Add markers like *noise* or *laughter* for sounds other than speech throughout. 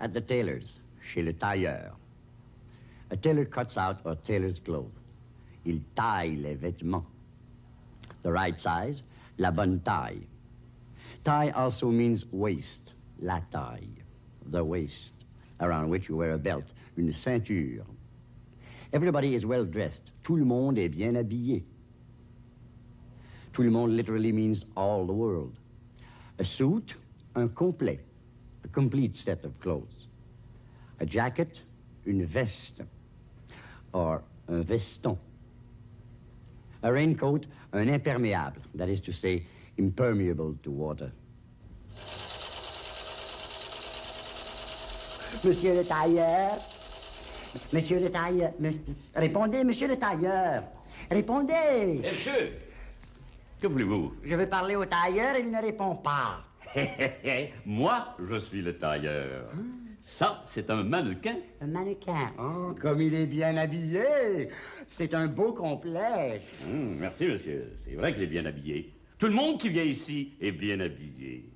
At the tailor's, chez le tailleur. A tailor cuts out or tailor's clothes. Il taille les vêtements. The right size, la bonne taille. Taille also means waist, la taille, the waist, around which you wear a belt, une ceinture. Everybody is well dressed. Tout le monde est bien habillé. Tout le monde literally means all the world. A suit, un complet, a complete set of clothes. A jacket, une veste, or un veston. A raincoat, un imperméable, that is to say, impermeable to water. Monsieur le tailleur, monsieur le tailleur, répondez, monsieur le tailleur, répondez. Eh, monsieur, que voulez-vous? Je veux parler au tailleur, il ne répond pas. *laughs* Moi, je suis le tailleur. Ça, c'est un mannequin. Un mannequin. Oh, comme il est bien habillé. C'est un beau complet. Hum, merci, monsieur. C'est vrai qu'il est bien habillé. Tout le monde qui vient ici est bien habillé.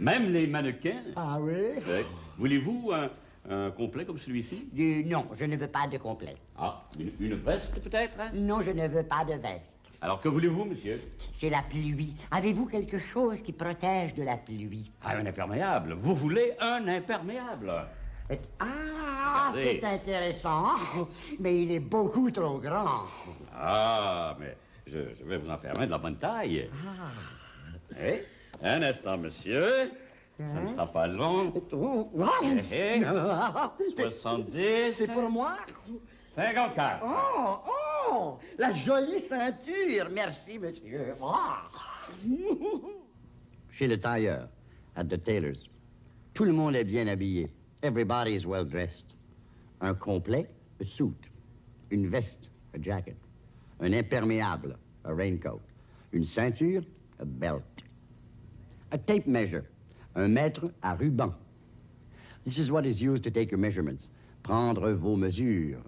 Même les mannequins. Ah oui? Ouais. Voulez-vous un, un complet comme celui-ci? Non, je ne veux pas de complet. Ah, une, une veste peut-être hein? Non, je ne veux pas de veste. Alors que voulez-vous, monsieur? C'est la pluie. Avez-vous quelque chose qui protège de la pluie? Ah, un imperméable. Vous voulez un imperméable? Ah, Regardez. c'est intéressant. Mais il est beaucoup trop grand. Ah, mais je, je vais vous en faire un de la bonne taille. Eh, Un instant, monsieur. Ça ne sera pas long. Oh, Eh, eh. wow. 70. C'est pour moi? 54. Oh, oh, la jolie ceinture. Merci, monsieur. Ah. Chez le tailleur, at the tailor's. Tout le monde est bien habillé. Everybody is well dressed. Un complet, a suit. Une veste, a jacket. Un imperméable, a raincoat. Une ceinture, a belt. A tape measure, un mètre à ruban. This is what is used to take your measurements. Prendre vos mesures.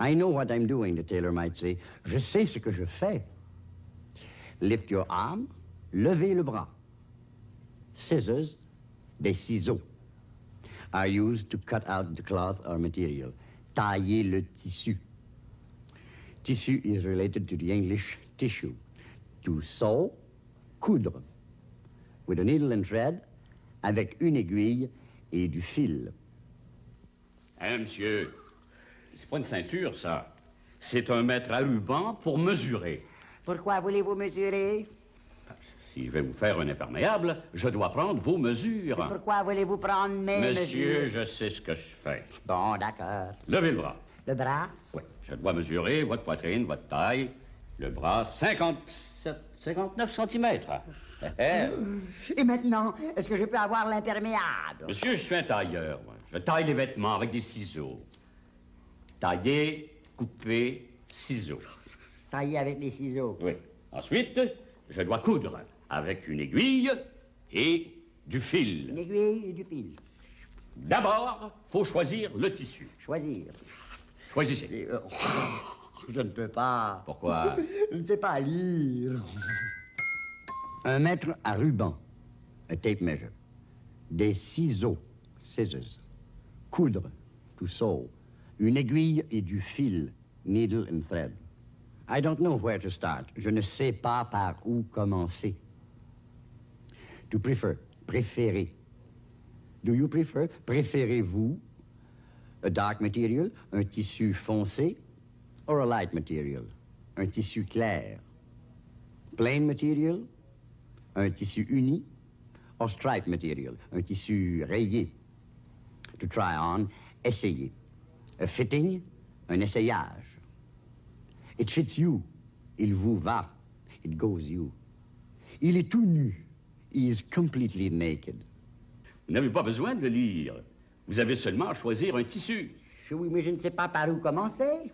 I know what I'm doing, the tailor might say. Je sais ce que je fais. Lift your arm, levez le bras. Scissors, des ciseaux, are used to cut out the cloth or material. Tailler le tissu. Tissu is related to the English tissue. To sew, coudre. With a needle and thread, avec une aiguille et du fil. Hein, monsieur? C'est pas une ceinture, ça. C'est un mètre à ruban pour mesurer. Pourquoi voulez-vous mesurer? Si je vais vous faire un imperméable, je dois prendre vos mesures. Pourquoi voulez-vous prendre mes Monsieur, mesures? je sais ce que je fais. Bon, d'accord. Levez le bras. Le bras? Oui, je dois mesurer votre poitrine, votre taille, le bras, 57, 59 cm. Et maintenant, est-ce que je peux avoir l'imperméable? Monsieur, je suis un tailleur. Je taille les vêtements avec des ciseaux. Tailler, couper, ciseaux. Tailler avec les ciseaux? Oui. Ensuite, je dois coudre avec une aiguille et du Une fil. aiguille et du fil. D'abord, faut choisir le tissu. Choisir. Choisissez. Euh, je ne peux pas. Pourquoi? Je ne sais pas lire. Un mètre à ruban. A tape measure. Des ciseaux. Scissors. Coudre. To sew. Une aiguille et du fil. Needle and thread. I don't know where to start. Je ne sais pas par où commencer. To prefer. Préférer. Do you prefer? Préférez-vous a dark material, un tissu foncé, or a light material, un tissu clair? Plain material, un tissu uni, or striped material, un tissu rayé? To try on, essayer. A fitting, un essayage. It fits you. Il vous va. It goes you. Il est tout nu. He is completely naked. Vous n'avez pas besoin de le lire. Vous avez seulement à choisir un tissu. Oui, mais je ne sais pas par où commencer.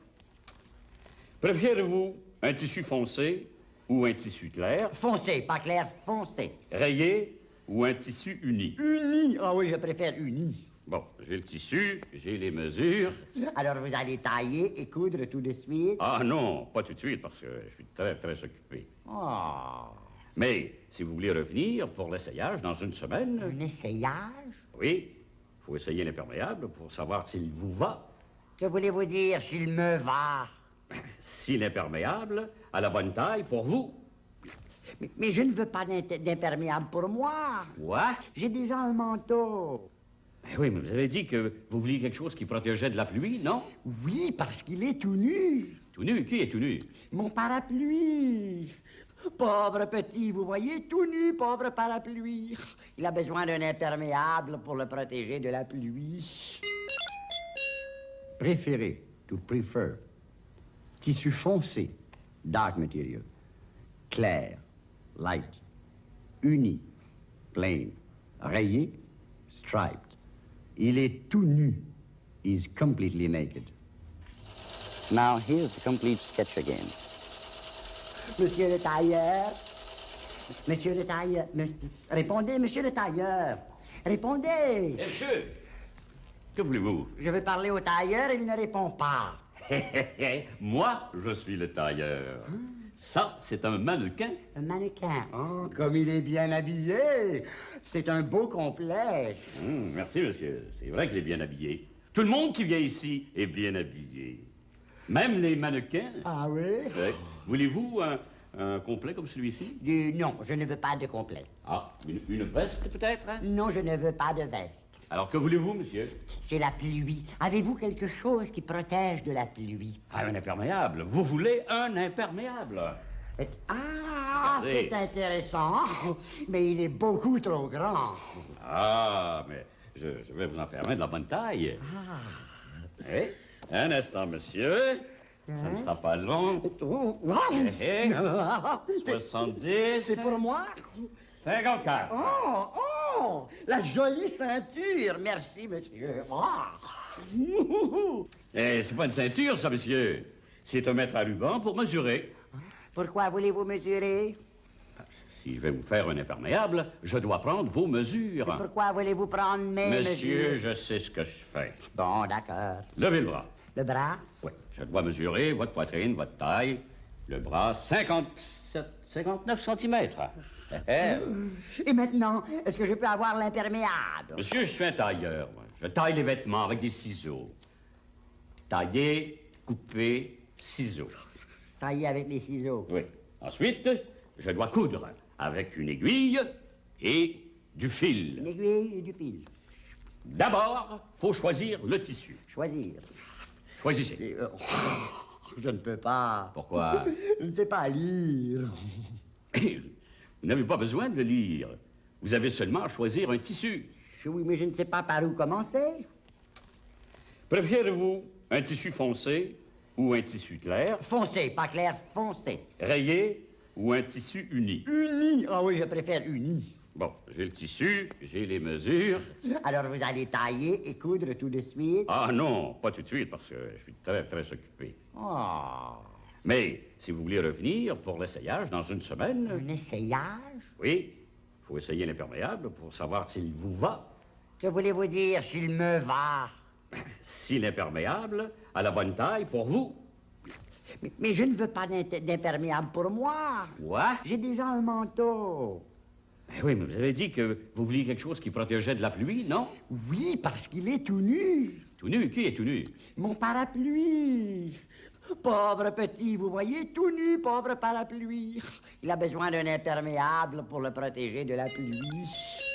Préférez-vous un tissu foncé ou un tissu clair, Foncé, pas clair, foncé. rayé ou un tissu uni? Uni. Ah oui, je préfère uni. Bon, j'ai le tissu, j'ai les mesures. Alors vous allez tailler et coudre tout de suite? Ah non, pas tout de suite, parce que je suis très, très occupé. Oh, Mais si vous voulez revenir pour l'essayage dans une semaine, un essayage? Oui, il faut essayer l'imperméable pour savoir s'il vous va. Que voulez-vous dire s'il me va? Si l'imperméable a la bonne taille pour vous. mais, mais je ne veux pas d'imperméable pour moi. Quoi? J'ai déjà un manteau. Ben oui, mais vous avez dit que vous vouliez quelque chose qui protégeait de la pluie, non? Oui, parce qu'il est tout nu. Tout nu, qui est tout nu? Mon parapluie. Pauvre petit, vous voyez, tout nu, pauvre parapluie. Il a besoin d'un imperméable pour le protéger de la pluie. Préféré, to prefer. Tissu foncé, dark material. Clair, light. Uni, plain. Rayé, striped. Il est tout nu. He's completely naked. Now, here's the complete sketch again. Monsieur le tailleur. Monsieur le tailleur. Monsieur- Répondez, monsieur le tailleur. Répondez. Monsieur! Que voulez-vous? Je veux parler au tailleur, il ne répond pas. *laughs* Moi, je suis le tailleur. Ça, c'est un mannequin. Un mannequin. Oh, comme il est bien habillé. C'est un beau complet. Hum, merci, monsieur. C'est vrai qu'il est bien habillé. Tout le monde qui vient ici est bien habillé. Même les mannequins. Ah oui? Ouais. Voulez-vous un, un complet comme celui-ci? Non, je ne veux pas de complet. Ah, une, une veste peut-être? hein? Non, je ne veux pas de veste. Alors que voulez-vous, monsieur? C'est la pluie. Avez-vous quelque chose qui protège de la pluie? Ah, un imperméable. Vous voulez un imperméable? Ah, c'est intéressant, mais il est beaucoup trop grand. Ah, mais je, je vais vous en faire un de la bonne taille. Eh, Un instant, monsieur. Ça ne sera pas long. Eh, eh. C'est 70. c'est pour moi? 54. Oh, oh, la jolie ceinture. Merci, monsieur. Ah. *laughs* Eh, c'est pas une ceinture, ça, monsieur. C'est un mètre à ruban pour mesurer. Pourquoi voulez-vous mesurer? Si je vais vous faire un imperméable, je dois prendre vos mesures. Pourquoi voulez-vous prendre mes Monsieur, mesures? je sais ce que je fais. Bon, d'accord. Levez le bras. Le bras? Oui, je dois mesurer votre poitrine, votre taille, le bras, 57, 59 cm. Et maintenant, est-ce que je peux avoir l'imperméable? Monsieur, je suis un tailleur. moi. Je taille les vêtements avec des ciseaux. Tailler, couper, ciseaux. Taillé avec les ciseaux? Oui. Ensuite, je dois coudre avec une aiguille et du Une fil. aiguille et du fil. D'abord, faut choisir le tissu. Choisir. Choisissez. Euh, *laughs* je ne peux pas. Pourquoi? Je ne sais pas lire. *laughs* Vous n'avez pas besoin de le lire. Vous avez seulement à choisir un tissu. Oui, mais je ne sais pas par où commencer. Préférez-vous un tissu foncé ou un tissu clair, Foncé, pas clair, foncé. rayé ou un tissu uni? Uni. Ah oui, je préfère uni. Bon, j'ai le tissu, j'ai les mesures. Alors vous allez tailler et coudre tout de suite. Ah non, pas tout de suite parce que je suis très, très occupé. Oh, Mais si vous voulez revenir pour l'essayage dans une semaine, un essayage? oui, il faut essayer l'imperméable pour savoir s'il vous va. Que voulez-vous dire s'il me va? Si l'imperméable a la bonne taille pour vous. Mais, mais je ne veux pas d'imperméable pour moi. Quoi? J'ai déjà un manteau. Ben oui, mais vous avez dit que vous vouliez quelque chose qui protégeait de la pluie, non? Oui, parce qu'il est tout nu. Tout nu, qui est tout nu? Mon parapluie. Pauvre petit, vous voyez, tout nu, pauvre parapluie. Il a besoin d'un imperméable pour le protéger de la pluie.